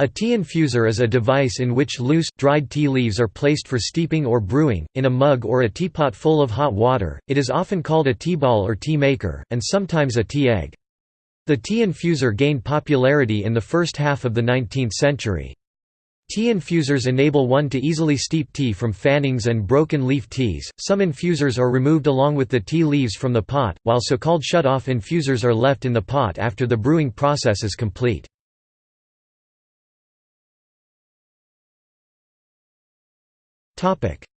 A tea infuser is a device in which loose, dried tea leaves are placed for steeping or brewing, in a mug or a teapot full of hot water. It is often called a tea ball or tea maker, and sometimes a tea egg. The tea infuser gained popularity in the first half of the 19th century. Tea infusers enable one to easily steep tea from fannings and broken leaf teas. Some infusers are removed along with the tea leaves from the pot, while so called shut off infusers are left in the pot after the brewing process is complete.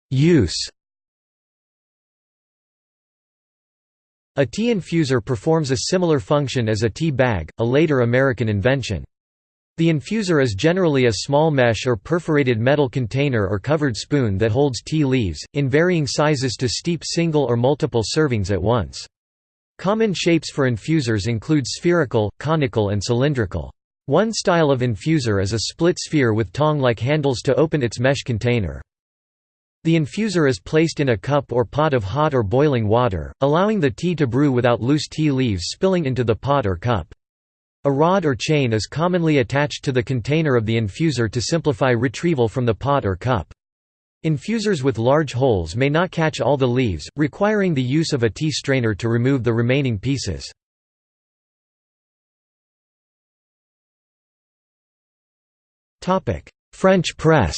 Use A tea infuser performs a similar function as a tea bag, a later American invention. The infuser is generally a small mesh or perforated metal container or covered spoon that holds tea leaves, in varying sizes to steep single or multiple servings at once. Common shapes for infusers include spherical, conical and cylindrical. One style of infuser is a split sphere with tong-like handles to open its mesh container. The infuser is placed in a cup or pot of hot or boiling water, allowing the tea to brew without loose tea leaves spilling into the pot or cup. A rod or chain is commonly attached to the container of the infuser to simplify retrieval from the pot or cup. Infusers with large holes may not catch all the leaves, requiring the use of a tea strainer to remove the remaining pieces. French press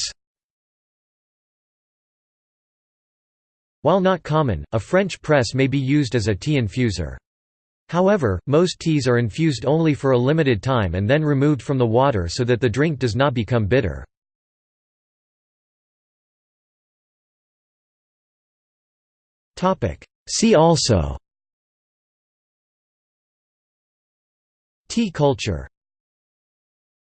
While not common, a French press may be used as a tea infuser. However, most teas are infused only for a limited time and then removed from the water so that the drink does not become bitter. See also Tea culture